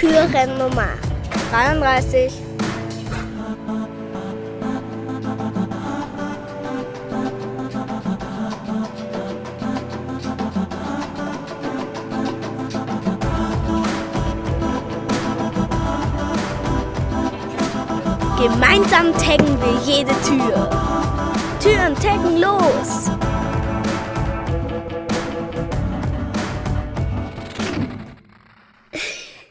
Türennummer 33. Gemeinsam taggen wir jede Tür. Türen taggen los!